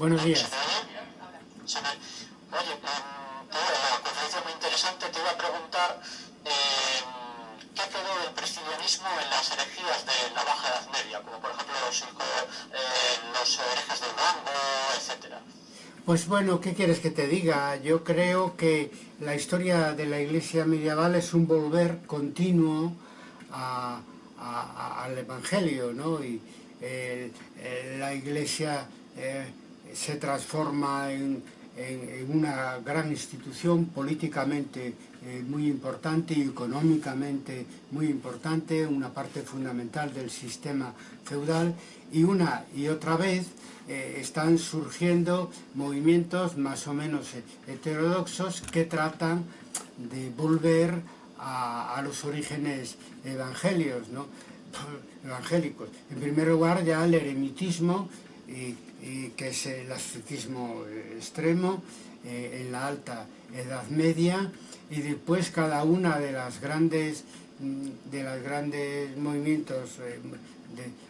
Buenos días. Oye, la conferencia muy interesante. Te iba a preguntar eh, qué quedó del priscilianismo en las herejías de la Baja Edad Media, como por ejemplo los, eh, los herejes del Rango, etcétera. Pues bueno, ¿qué quieres que te diga? Yo creo que la historia de la iglesia medieval es un volver continuo al Evangelio, ¿no? Y eh, la iglesia eh, se transforma en, una gran institución políticamente eh, muy importante y económicamente muy importante, una parte fundamental del sistema feudal y una y otra vez eh, están surgiendo movimientos más o menos heterodoxos que tratan de volver a, los orígenes evangelios, ¿no? evangélicos. En primer lugar ya el eremitismo, que es el ascetismo extremo eh, en la alta Edad Media, y después cada una de las grandes mm, de los grandes movimientos eh,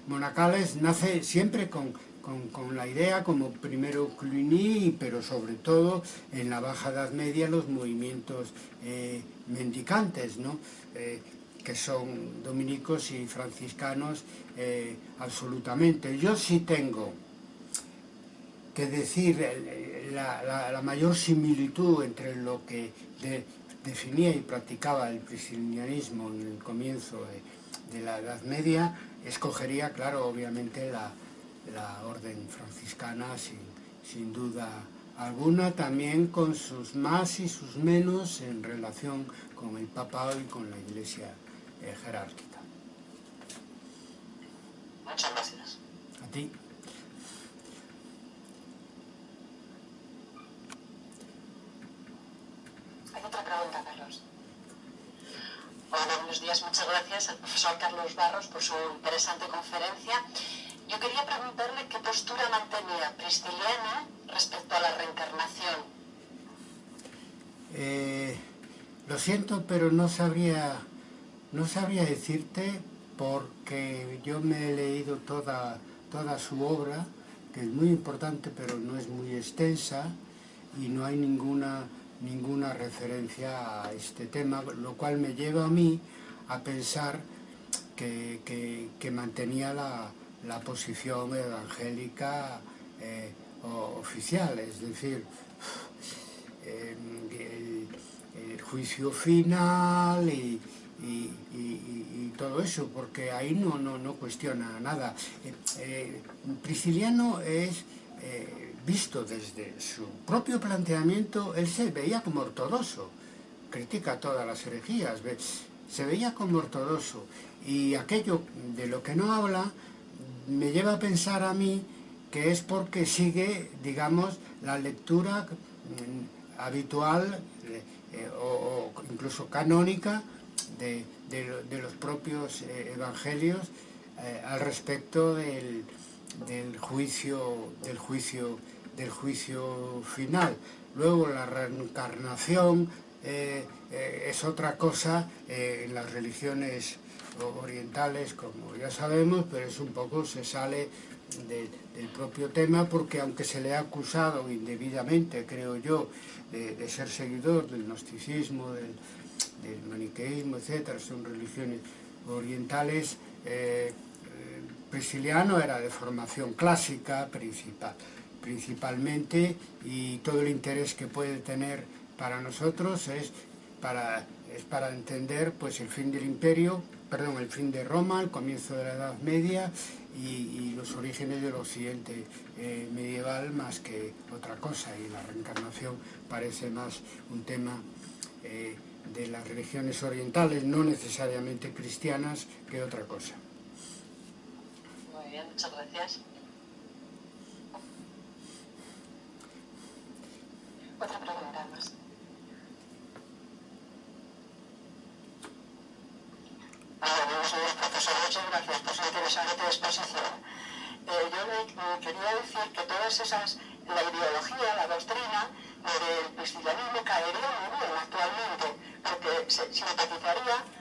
monacales nace siempre con con, la idea como primero Cluny, pero sobre todo en la Baja Edad Media los movimientos eh, mendicantes, ¿no? Eh, que son dominicos y franciscanos eh, absolutamente. Yo sí tengo que decir la, mayor similitud entre lo que definía y practicaba el priscilianismo en el comienzo de la Edad Media, escogería, claro, obviamente la, la orden franciscana sin, duda alguna, también con sus más y sus menos en relación con el papado y con la iglesia eh, jerárquica. Muchas gracias. A ti. Pregunta, Carlos. Hola, buenos días. Muchas gracias al profesor Carlos Barros por su interesante conferencia. Yo quería preguntarle qué postura mantenía Prisciliana respecto a la reencarnación. Eh, lo siento, pero no sabría, no sabría decirte porque yo me he leído toda, toda su obra, que es muy importante pero no es muy extensa y no hay ninguna, ninguna referencia a este tema, lo cual me lleva a mí a pensar que, mantenía la, posición evangélica eh, oficial, es decir, el, juicio final y, todo eso, porque ahí no, no, no cuestiona nada. Eh, eh, Prisciliano es visto desde su propio planteamiento, él se veía como ortodoxo, critica todas las herejías, se veía como ortodoxo, y aquello de lo que no habla me lleva a pensar a mí que es porque sigue, digamos, la lectura mm, habitual eh, o, incluso canónica de, los propios eh, evangelios eh, al respecto del, juicio, del, juicio, del juicio final. Luego la reencarnación es otra cosa en las religiones orientales, como ya sabemos, pero es un poco, se sale del propio tema, porque aunque se le ha acusado indebidamente, creo yo, de, ser seguidor del gnosticismo, del, maniqueísmo, etcétera, son religiones orientales, eh, Prisciliano era de formación clásica principal, principalmente, y todo el interés que puede tener para nosotros es para, es para entender pues, el fin del imperio, perdón, el fin de Roma, el comienzo de la Edad Media y, los orígenes del occidente eh, medieval más que otra cosa y la reencarnación parece más un tema eh, de las religiones orientales, no necesariamente cristianas, que otra cosa. Bien, muchas gracias. Otra pregunta más. señor profesor, muchas gracias por su interesante exposición. Eh, yo le quería decir que todas esas, la ideología, la doctrina del cristianismo caería muy bien actualmente, porque se simpatizaría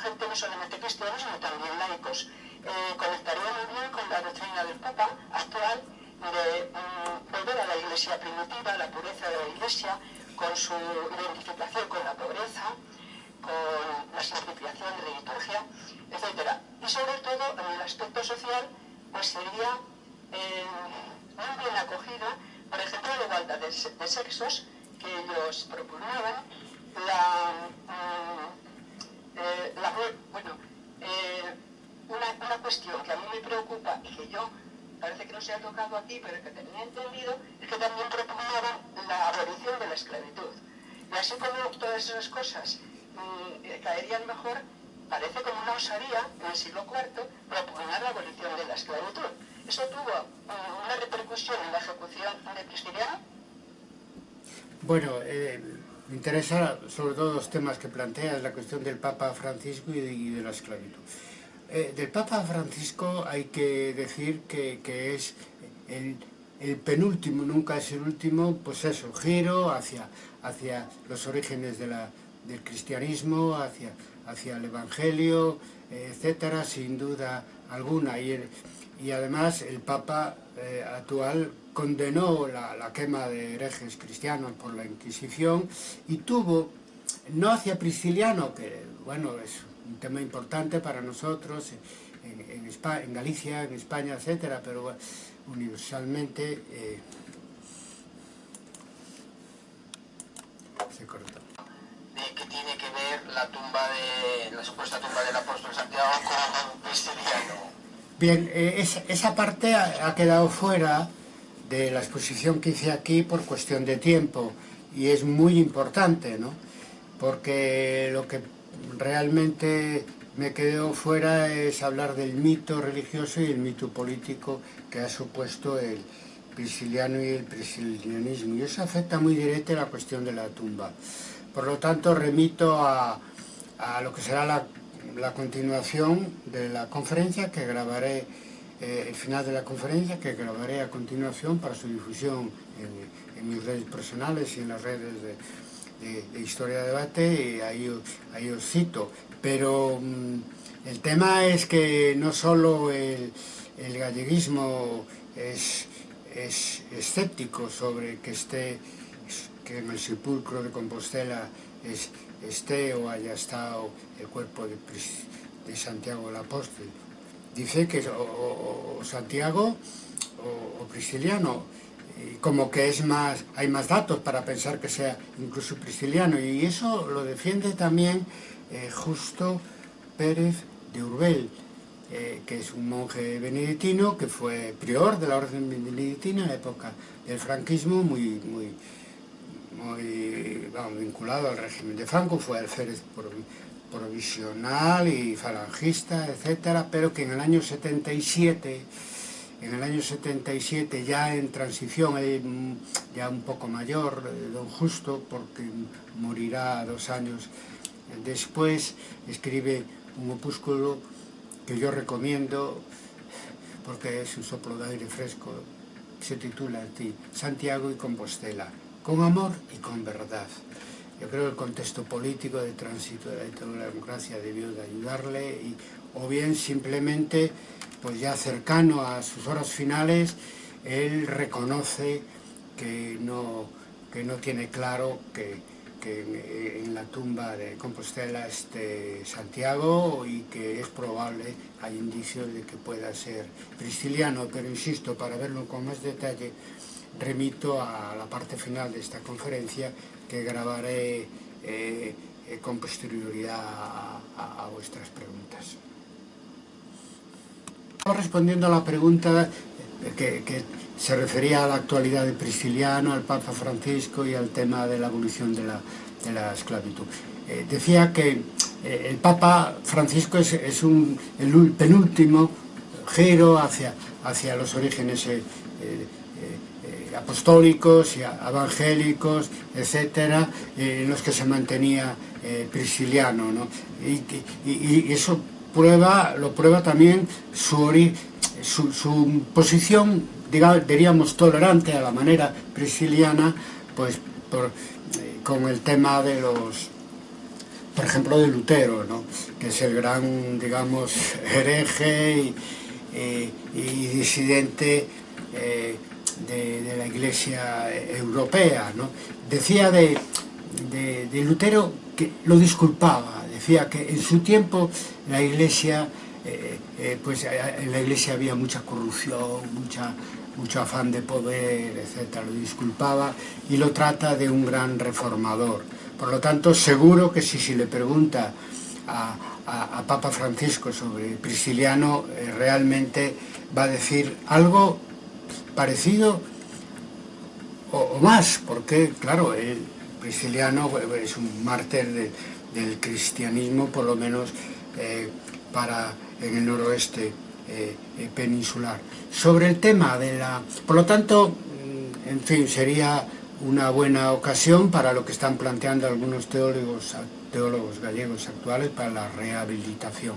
gente no solamente cristiana, sino también laicos. Eh, conectaría muy bien con la doctrina del Papa actual de mm, volver a la iglesia primitiva, la pureza de la iglesia, con su identificación con la pobreza, con la simplificación de la liturgia, etc. Y sobre todo, en el aspecto social, pues sería eh, muy bien acogida, por ejemplo, la igualdad de, sexos que ellos propugnaban, la... Mm, eh, bueno, eh, una, una cuestión que a mí me preocupa y que yo parece que no se ha tocado aquí, pero que tenía entendido, es que también propugnaban la abolición de la esclavitud. Y así como todas esas cosas mm, eh, caerían mejor, parece como una osaría en el siglo IV propugnar la abolición de la esclavitud. ¿Eso tuvo mm, una repercusión en la ejecución de Cristiano? Bueno, eh, me interesa sobre todo los temas que planteas, la cuestión del Papa Francisco y de, la esclavitud. Eh, del Papa Francisco hay que decir que, es el, penúltimo, nunca es el último, pues eso, giro hacia, hacia los orígenes del cristianismo, hacia, hacia el Evangelio, etcétera, sin duda alguna. Y, y además el Papa eh, actual condenó la, quema de herejes cristianos por la Inquisición y tuvo, no hacia Prisciliano, que bueno, es un tema importante para nosotros en, España, en Galicia, en España, etcétera, pero universalmente eh, se cortó. ¿Qué tiene que ver la tumba de la supuesta tumba del apóstol Santiago con Cristiano? Bien, eh, esa, parte ha, quedado fuera de la exposición que hice aquí por cuestión de tiempo y es muy importante, ¿no? Porque lo que realmente me quedo fuera es hablar del mito religioso y el mito político que ha supuesto el prisciliano y el priscilianismo. Y eso afecta muy directamente a la cuestión de la tumba. Por lo tanto, remito a, a lo que será la, la continuación de la conferencia que grabaré, eh, el final de la conferencia que grabaré a continuación para su difusión en, en mis redes personales y en las redes de, de, de Historia de Debate y ahí, ahí os cito. Pero mmm, el tema es que no solo el, el galleguismo es, es escéptico sobre que esté que en el sepulcro de Compostela es, esté o haya estado el cuerpo de, de Santiago el Apóstol. Dice que o, o, Santiago o, o Prisciliano como que es más, hay más datos para pensar que sea incluso prisciliano y eso lo defiende también eh, Justo Pérez de Urbel, eh, que es un monje benedictino que fue prior de la orden benedictina en la época del franquismo, muy, muy, muy bueno, vinculado al régimen de Franco, fue alférez provisional y falangista, etcétera, pero que en el año 77, en el año 77 ya en transición, mm, ya un poco mayor, eh, don Justo, porque morirá dos años después, escribe un opúsculo que yo recomiendo porque es un soplo de aire fresco, se titula Santiago y Compostela, con amor y con verdad. Yo creo que el contexto político de tránsito de la democracia debió de ayudarle, y, o bien simplemente pues ya cercano a sus horas finales, él reconoce que no, que no tiene claro que, que en, la tumba de Compostela esté Santiago y que es probable, hay indicios de que pueda ser prisciliano, pero insisto, para verlo con más detalle, remito a la parte final de esta conferencia que grabaré eh, eh con posterioridad a, a, a vuestras preguntas. Respondiendo a la pregunta eh, que, que, se refería a la actualidad de Prisciliano, al Papa Francisco y al tema de la abolición de la, de la esclavitud. Eh, decía que eh, el Papa Francisco es, es un, el penúltimo giro hacia, hacia los orígenes eh, eh apostólicos y evangélicos, etcétera, en los que se mantenía Prisciliano. ¿no? Y, eso prueba, lo prueba también su, su, posición, digamos, diríamos, tolerante a la manera prisciliana, pues eh, con el tema de los, por ejemplo, de Lutero, ¿no? que es el gran, digamos, hereje y, disidente eh, de, de la Iglesia europea. ¿no? Decía de, de, de, Lutero que lo disculpaba, decía que en su tiempo la Iglesia, eh, eh, pues en la Iglesia había mucha corrupción, mucha, mucho afán de poder, etc. Lo disculpaba y lo trata de un gran reformador. Por lo tanto, seguro que si se si le pregunta a, a, a, Papa Francisco sobre Prisciliano, eh, realmente va a decir algo parecido o, más, porque, claro, el Prisciliano es un mártir del cristianismo, por lo menos eh, para en el noroeste eh, peninsular. Sobre el tema de la... Por lo tanto, mm, en fin, sería una buena ocasión para lo que están planteando algunos teólogos gallegos actuales para la rehabilitación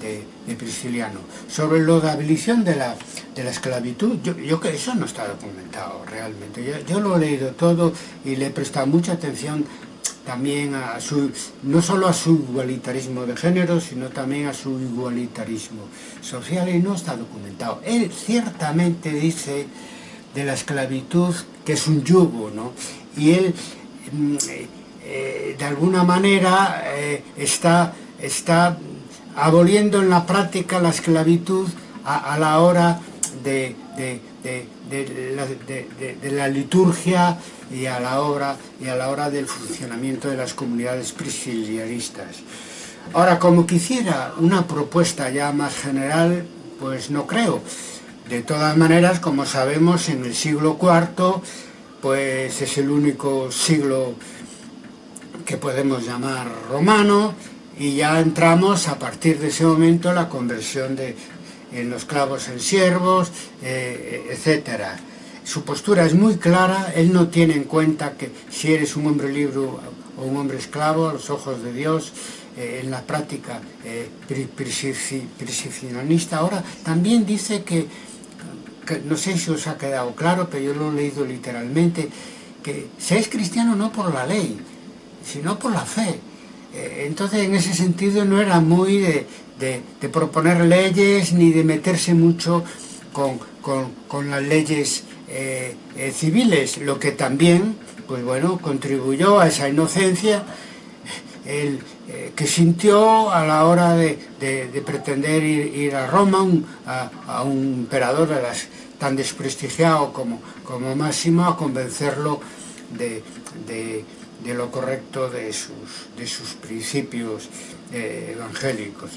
de, Prisciliano. Sobre lo de abolición de la, de la esclavitud, yo, yo que eso no está documentado realmente. Yo, yo, lo he leído todo y le he prestado mucha atención también a su, no solo a su igualitarismo de género, sino también a su igualitarismo social y no está documentado. Él ciertamente dice de la esclavitud que es un yugo, ¿no? Y él, mm, eh, de alguna manera, eh, está, está aboliendo en la práctica la esclavitud a, la hora de, la, liturgia y a la hora y a la hora del funcionamiento de las comunidades priscilianistas. Ahora, como quisiera una propuesta ya más general, pues no creo. De todas maneras, como sabemos, en el siglo IV, pues es el único siglo que podemos llamar romano, y ya entramos a partir de ese momento la conversión de en los clavos en siervos, eh, etc. Su postura es muy clara, él no tiene en cuenta que si eres un hombre libre o un hombre esclavo a los ojos de Dios, eh, en la práctica eh, Ahora, también dice que no sé si os ha quedado claro, pero yo lo he leído literalmente, que seáis cristiano no por la ley, sino por la fe. Eh, entonces, en ese sentido, no era muy de, proponer leyes ni de meterse mucho con, las leyes eh, eh, civiles, lo que también, pues bueno, contribuyó a esa inocencia el, que sintió a la hora de, pretender ir, a Roma, a, un emperador de tan desprestigiado como, como Máximo a convencerlo de, lo correcto de sus, de sus principios eh, evangélicos.